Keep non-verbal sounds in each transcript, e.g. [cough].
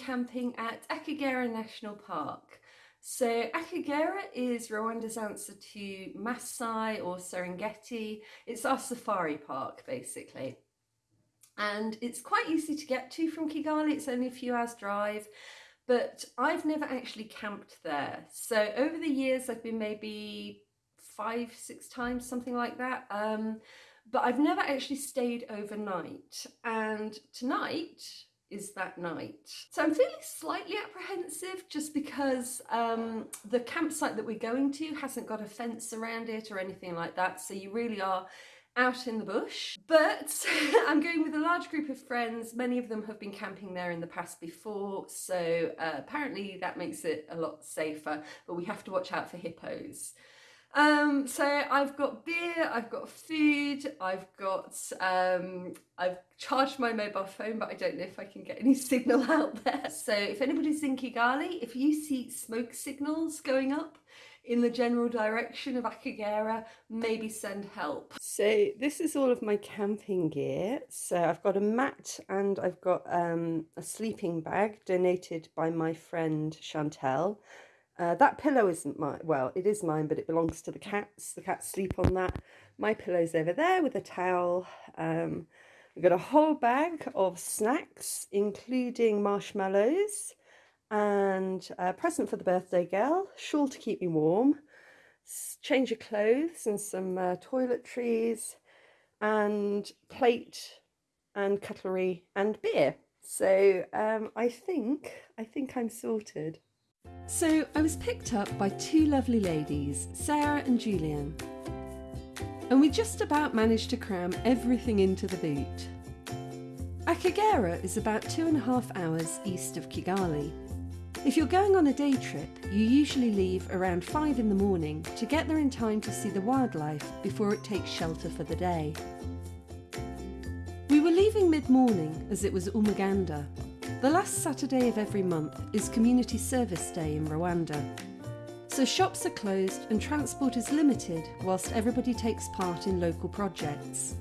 camping at Akagera National Park. So Akagera is Rwanda's answer to Masai or Serengeti. It's our safari park basically. And it's quite easy to get to from Kigali, it's only a few hours drive, but I've never actually camped there. So over the years I've been maybe five, six times, something like that. Um, but I've never actually stayed overnight. And tonight is that night. So I'm feeling slightly apprehensive just because um, the campsite that we're going to hasn't got a fence around it or anything like that. So you really are out in the bush. But [laughs] I'm going with a large group of friends. Many of them have been camping there in the past before. So uh, apparently that makes it a lot safer, but we have to watch out for hippos. Um, so I've got beer, I've got food, I've got, um, I've charged my mobile phone, but I don't know if I can get any [laughs] signal out there. So if anybody's in Kigali, if you see smoke signals going up in the general direction of Akagera, maybe send help. So this is all of my camping gear. So I've got a mat and I've got um, a sleeping bag donated by my friend Chantel. Uh, that pillow isn't mine. Well, it is mine, but it belongs to the cats. The cats sleep on that. My pillow's over there with a towel. Um, I've got a whole bag of snacks, including marshmallows and a present for the birthday girl, shawl to keep me warm, change of clothes and some uh, toiletries and plate and cutlery and beer. So um, I think, I think I'm sorted. So I was picked up by two lovely ladies, Sarah and Julian. And we just about managed to cram everything into the boot. Akagera is about two and a half hours east of Kigali. If you're going on a day trip, you usually leave around 5 in the morning to get there in time to see the wildlife before it takes shelter for the day. We were leaving mid-morning as it was Umuganda, the last Saturday of every month is Community Service Day in Rwanda. So shops are closed and transport is limited whilst everybody takes part in local projects.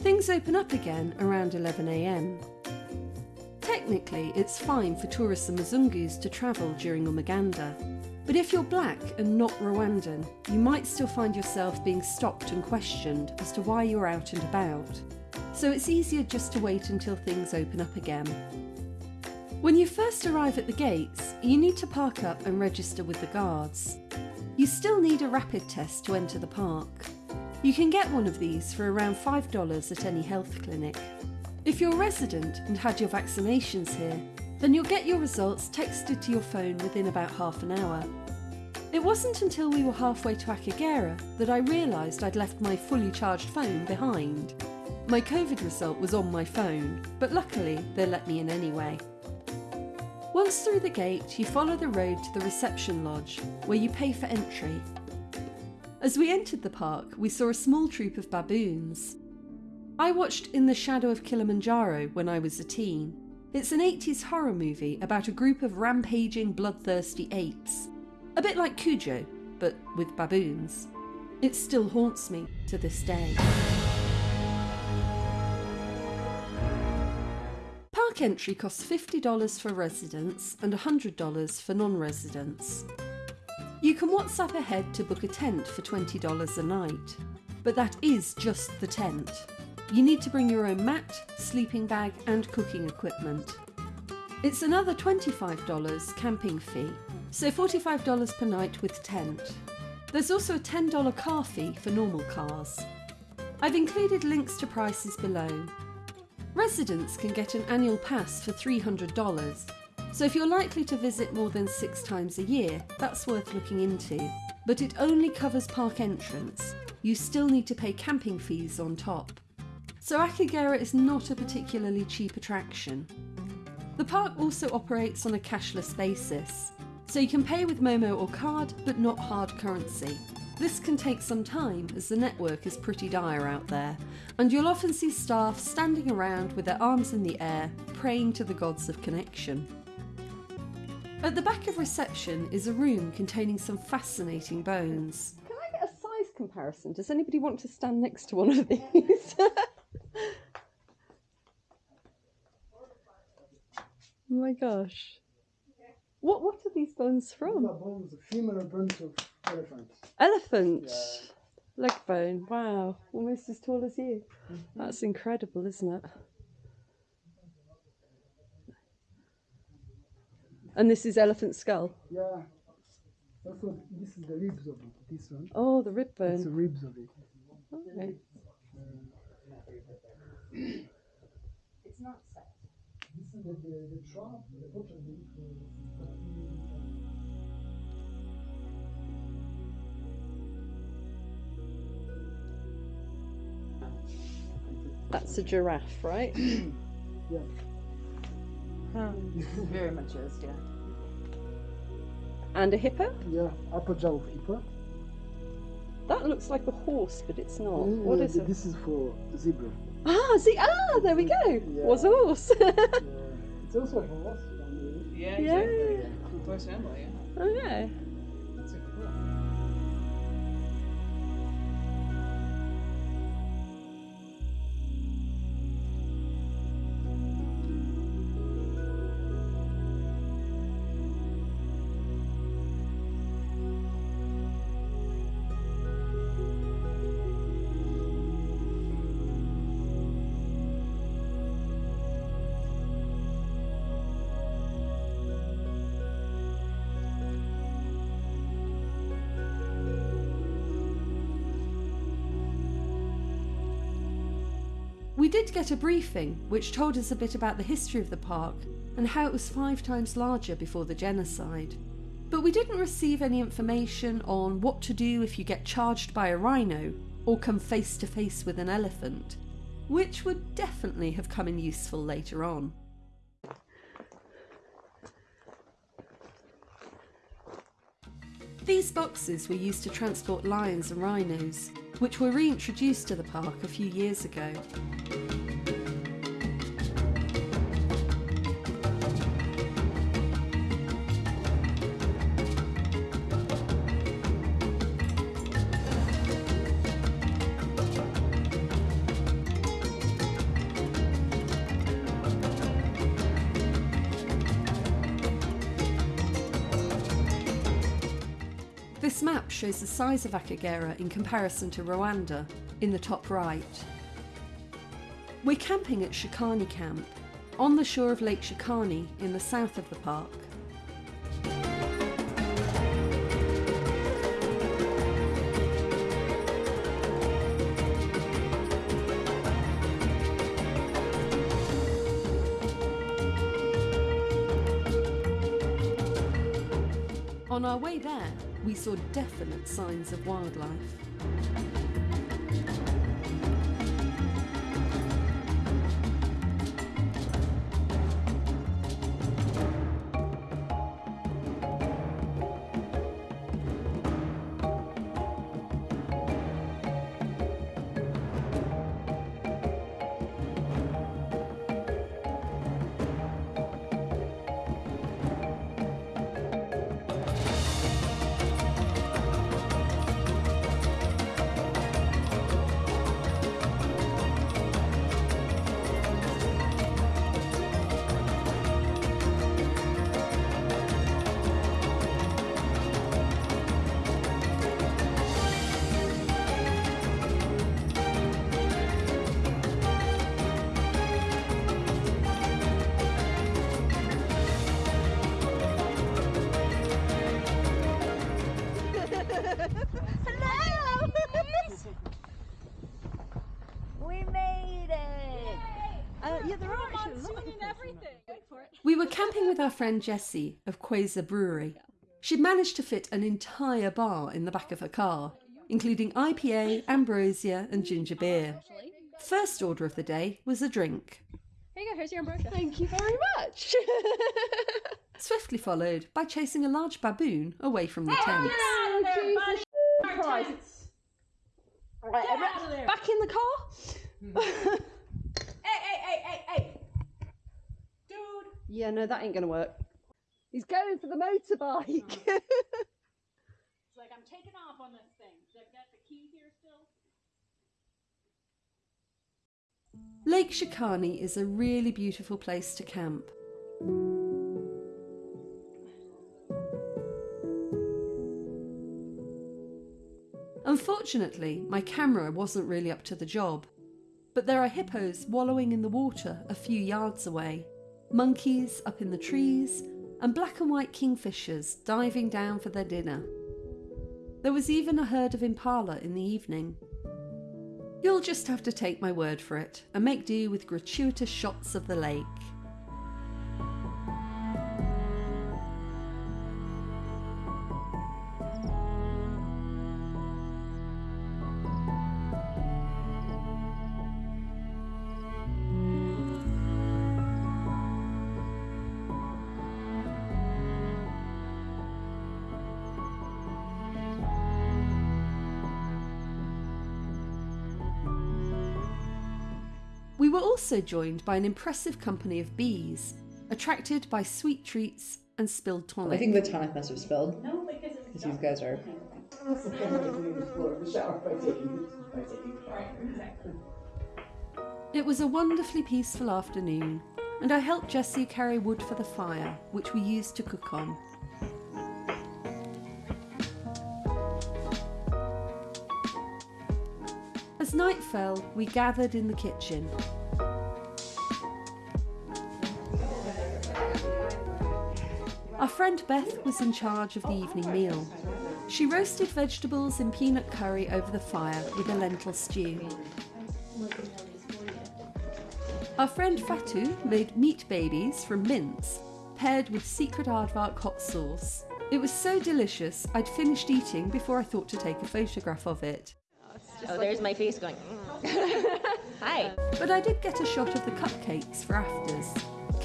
Things open up again around 11am. Technically, it's fine for tourists and Mzungus to travel during Umuganda, but if you're black and not Rwandan, you might still find yourself being stopped and questioned as to why you're out and about. So it's easier just to wait until things open up again. When you first arrive at the gates, you need to park up and register with the guards. You still need a rapid test to enter the park. You can get one of these for around $5 at any health clinic. If you're a resident and had your vaccinations here, then you'll get your results texted to your phone within about half an hour. It wasn't until we were halfway to Akagera that I realised I'd left my fully charged phone behind. My COVID result was on my phone, but luckily they let me in anyway. Once through the gate, you follow the road to the reception lodge, where you pay for entry. As we entered the park, we saw a small troop of baboons. I watched In the Shadow of Kilimanjaro when I was a teen. It's an 80s horror movie about a group of rampaging, bloodthirsty apes. A bit like Cujo, but with baboons. It still haunts me to this day. Park entry costs $50 for residents and $100 for non-residents. You can WhatsApp ahead to book a tent for $20 a night, but that is just the tent. You need to bring your own mat, sleeping bag and cooking equipment. It's another $25 camping fee, so $45 per night with tent. There's also a $10 car fee for normal cars. I've included links to prices below, Residents can get an annual pass for $300, so if you're likely to visit more than six times a year, that's worth looking into. But it only covers park entrance. You still need to pay camping fees on top. So Akagera is not a particularly cheap attraction. The park also operates on a cashless basis, so you can pay with Momo or card, but not hard currency. This can take some time as the network is pretty dire out there, and you'll often see staff standing around with their arms in the air, praying to the gods of connection. At the back of reception is a room containing some fascinating bones. Can I get a size comparison? Does anybody want to stand next to one of these? [laughs] Oh my gosh. What what are these bones These from? are bones, femur bones of elephant. Elephant. Yeah. Leg bone. Wow. Almost as tall as you. Mm-hmm. That's incredible, isn't it? And this is elephant skull. Yeah. Also, this is the ribs of it. This one. Oh, the rib It's the bone. ribs of it. Okay. It's not set. This is the, the, the trap, the bottom That's a giraffe, right? [clears throat] Yeah. [laughs] Very much is, yeah. And a hippo? Yeah, upper jaw of hippo. That looks like a horse, but it's not. Mm, What yeah, it? This is for zebra. Ah, see, ah, there we go. Was a horse. Yeah. [laughs] It's also a horse. down Yeah, Yeah. exactly. Close family, yeah. okay. We did get a briefing which told us a bit about the history of the park and how it was five times larger before the genocide. But we didn't receive any information on what to do if you get charged by a rhino or come face to face with an elephant, which would definitely have come in useful later on. These boxes were used to transport lions and rhinos, which were reintroduced to the park a few years ago. Shows the size of Akagera in comparison to Rwanda in the top right. We're camping at Shakani Camp, on the shore of Lake Shakani in the south of the park. On our way there, we saw definite signs of wildlife. With our friend Jessie of Quasar Brewery. She'd managed to fit an entire bar in the back of her car, including IPA, ambrosia, and ginger beer. First order of the day was a drink, Here you go, here's your ambrosia. Thank you very much. [laughs] [laughs] swiftly followed by chasing a large baboon away from the tents. oh, Jesus Christ. Right, everyone- back in the car. [laughs] Hey, hey, hey, hey, hey! Dude! yeah, no, that ain't gonna work. He's going for the motorbike. Oh. [laughs] It's like, I'm taking off on this thing. Should I got the key here still? Lake Shakani is a really beautiful place to camp. Unfortunately, my camera wasn't really up to the job. But there are hippos wallowing in the water a few yards away, monkeys up in the trees, and black and white kingfishers diving down for their dinner. There was even a herd of impala in the evening. You'll just have to take my word for it and make do with gratuitous shots of the lake. Were also joined by an impressive company of bees, attracted by sweet treats and spilled tonic. I think the tonic must have spilled. No, because these guys are. It was a wonderfully peaceful afternoon, and I helped Jessie carry wood for the fire, which we used to cook on. As night fell, we gathered in the kitchen. Our friend Beth was in charge of the evening meal. She roasted vegetables in peanut curry over the fire with a lentil stew. Our friend Fatu made meat babies from mince, paired with secret aardvark hot sauce. It was so delicious, I'd finished eating before I thought to take a photograph of it. Oh, there's my face going. Mm. [laughs] Hi. But I did get a shot of the cupcakes for afters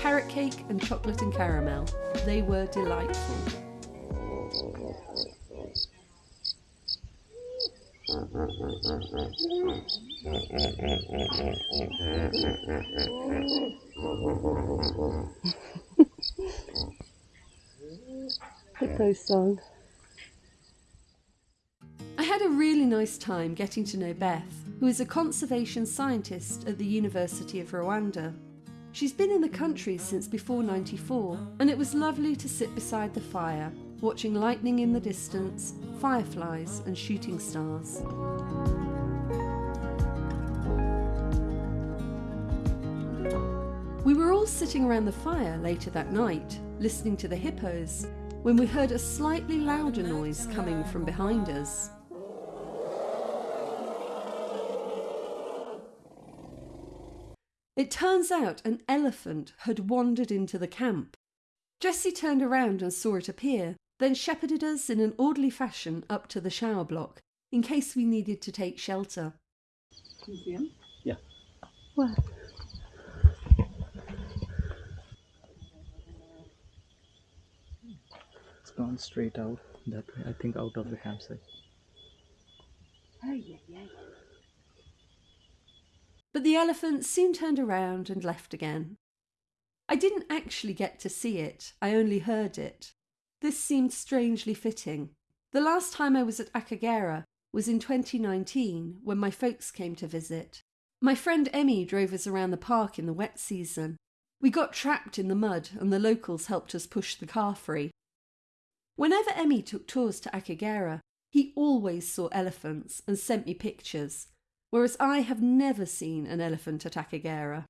carrot cake and chocolate and caramel. They were delightful. Hippo song. I had a really nice time getting to know Beth, who is a conservation scientist at the University of Rwanda. She's been in the country since before 94, and it was lovely to sit beside the fire, watching lightning in the distance, fireflies, and shooting stars. We were all sitting around the fire later that night, listening to the hippos, when we heard a slightly louder noise coming from behind us. It turns out an elephant had wandered into the camp. Jessie turned around and saw it appear, then shepherded us in an orderly fashion up to the shower block, in case we needed to take shelter. Can you see him? Yeah. Where? It's gone straight out that way, I think out of the campsite. Oh, yeah, yeah. But the elephant soon turned around and left again. I didn't actually get to see it, I only heard it. This seemed strangely fitting. The last time I was at Akagera was in 2019 when my folks came to visit. My friend Emmy drove us around the park in the wet season. We got trapped in the mud and the locals helped us push the car free. Whenever Emmy took tours to Akagera, he always saw elephants and sent me pictures, whereas I have never seen an elephant at Akagera.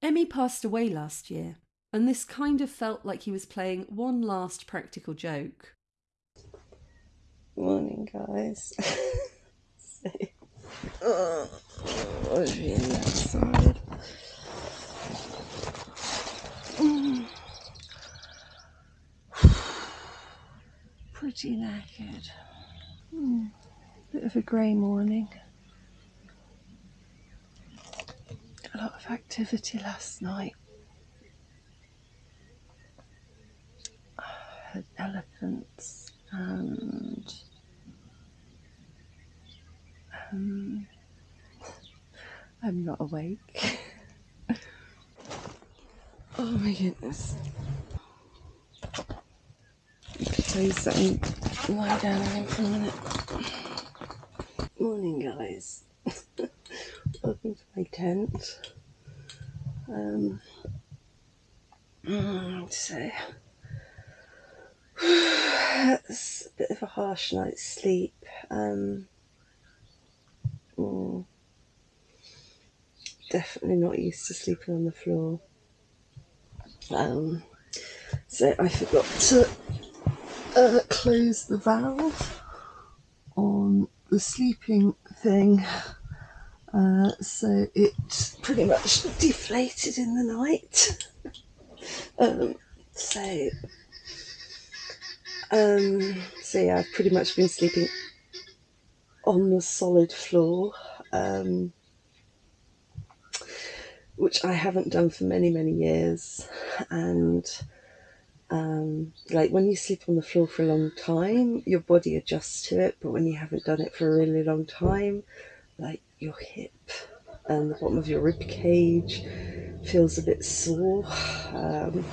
Emmy passed away last year, and this kind of felt like he was playing one last practical joke. Morning, guys. oh. [laughs] Pretty knackered. Mm. Bit of a grey morning. A lot of activity last night. I heard elephants and um, I'm not awake. [laughs] oh my goodness. Please don't lie down again for a minute. Morning, guys. Welcome to my tent. Um, Mm, so [sighs] it's a bit of a harsh night's sleep. Um, mm, definitely not used to sleeping on the floor. Um, so I forgot to uh, close the valve on the sleeping thing. Uh, so it pretty much deflated in the night. um, so, um, so yeah, I've pretty much been sleeping on the solid floor, um, which I haven't done for many, many years. And um, like when you sleep on the floor for a long time, your body adjusts to it. But when you haven't done it for a really long time, like your hip and the bottom of your rib cage feels a bit sore. Um,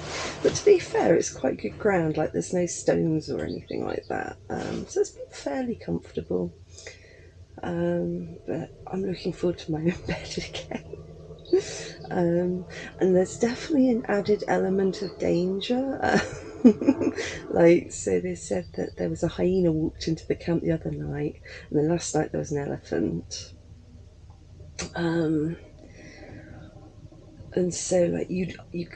but to be fair, it's quite good ground. Like there's no stones or anything like that, um, so it's been fairly comfortable. Um, but I'm looking forward to my own [laughs] bed again. Um, and there's definitely an added element of danger. [laughs] like, so they said that there was a hyena walked into the camp the other night, and then last night there was an elephant. Um, and so, like, you, you,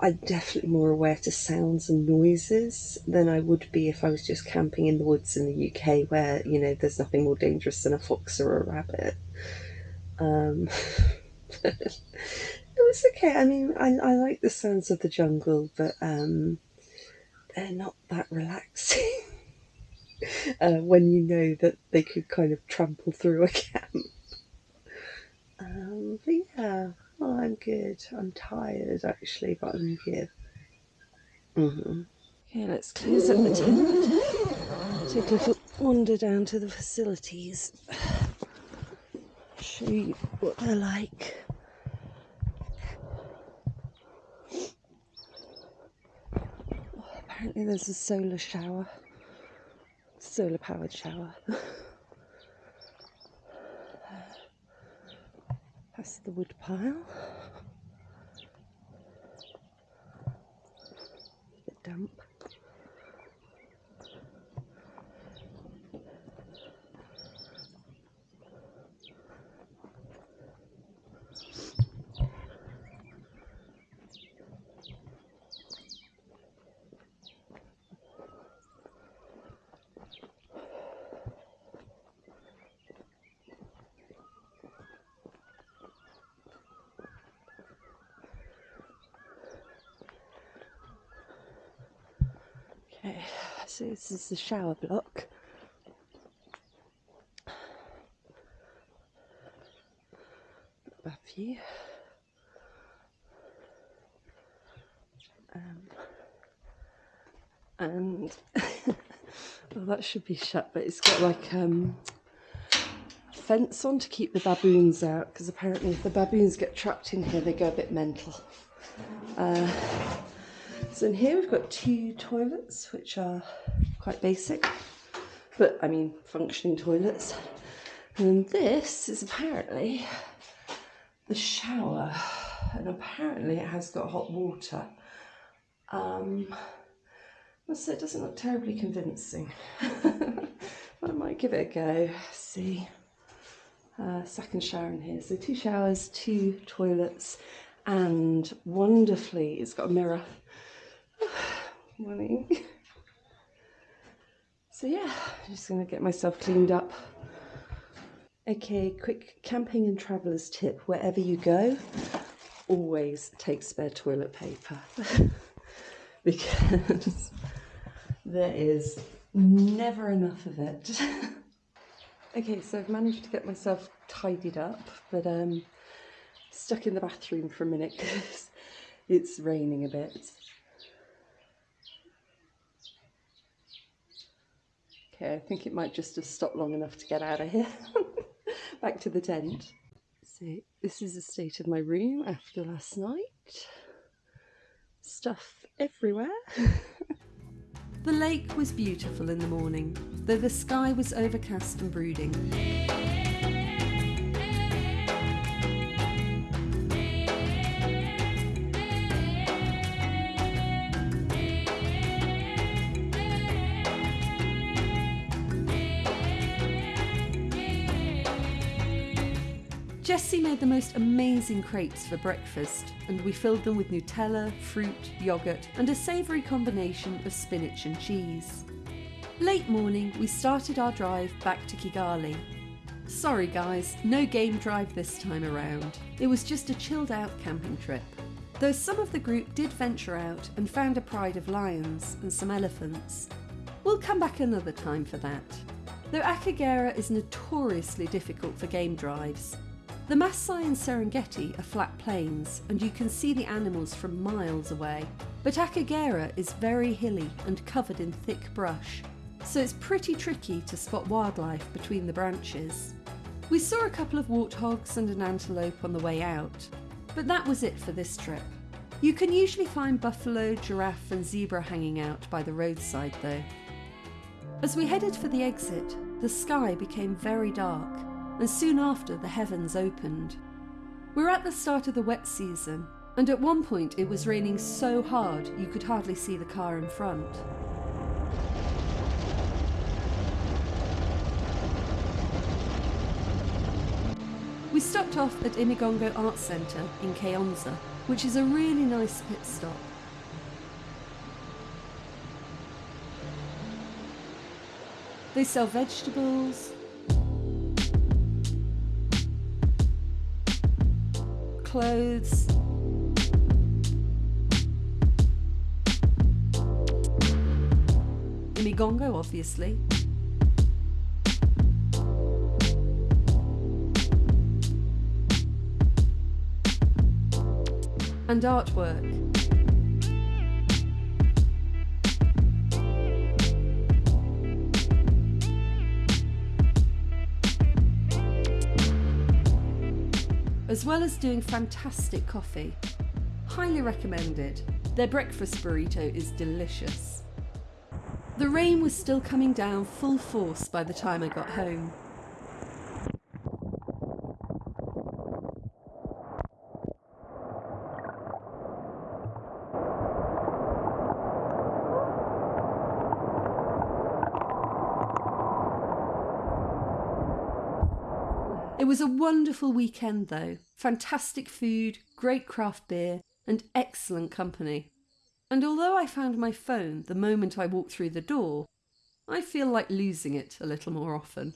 I'm definitely more aware to sounds and noises than I would be if I was just camping in the woods in the UK, where you know there's nothing more dangerous than a fox or a rabbit. Um, [laughs] it was okay. I mean, I, I like the sounds of the jungle, but um, they're not that relaxing [laughs] uh, when you know that they could kind of trample through a [laughs] camp. Um, but yeah, well, I'm good. I'm tired actually, but I'm good. Mm-hmm. Okay, let's close up the tent. Take a little wander down to the facilities. Show you what they're like. apparently, there's a solar shower, solar powered shower. [laughs] That's the wood pile. bit damp. Okay, so this is the shower block. Above you. Um, and [laughs] well, that should be shut, but it's got like um, a fence on to keep the baboons out because apparently, if the baboons get trapped in here, they go a bit mental. Uh, so in here we've got two toilets, which are quite basic, but I mean functioning toilets. And this is apparently the shower, and apparently it has got hot water. Um, must say it doesn't look terribly convincing, [laughs] but I might give it a go. See, uh, second shower in here. So two showers, two toilets, and wonderfully, it's got a mirror morning. So yeah, I'm just gonna get myself cleaned up. Okay, quick camping and travelers tip: wherever you go, always take spare toilet paper [laughs] because there is never enough of it. [laughs] okay, so I've managed to get myself tidied up, but um, stuck in the bathroom for a minute [laughs] because it's raining a bit. Okay, I think it might just have stopped long enough to get out of here. [laughs] Back to the tent. So, this is the state of my room after last night. Stuff everywhere. [laughs] The lake was beautiful in the morning, though the sky was overcast and brooding. The most amazing crepes for breakfast, and we filled them with Nutella, fruit, yoghurt, and a savoury combination of spinach and cheese. Late morning, we started our drive back to Kigali. Sorry guys, no game drive this time around. It was just a chilled out camping trip. Though some of the group did venture out and found a pride of lions and some elephants. We'll come back another time for that. Though Akagera is notoriously difficult for game drives. The Maasai and Serengeti are flat plains and you can see the animals from miles away. But Akagera is very hilly and covered in thick brush, so it's pretty tricky to spot wildlife between the branches. We saw a couple of warthogs and an antelope on the way out, but that was it for this trip. You can usually find buffalo, giraffe, and zebra hanging out by the roadside though. As we headed for the exit, the sky became very dark, and soon after the heavens opened. We're at the start of the wet season, and at one point it was raining so hard you could hardly see the car in front. We stopped off at Imigongo Art Centre in Kayonza, which is a really nice pit stop. They sell vegetables, clothes, Imigongo, obviously. And artwork. As well as doing fantastic coffee. Highly recommended. Their breakfast burrito is delicious. The rain was still coming down full force by the time I got home. It was a wonderful weekend though. Fantastic food, great craft beer, and excellent company. And although I found my phone the moment I walked through the door, I feel like losing it a little more often.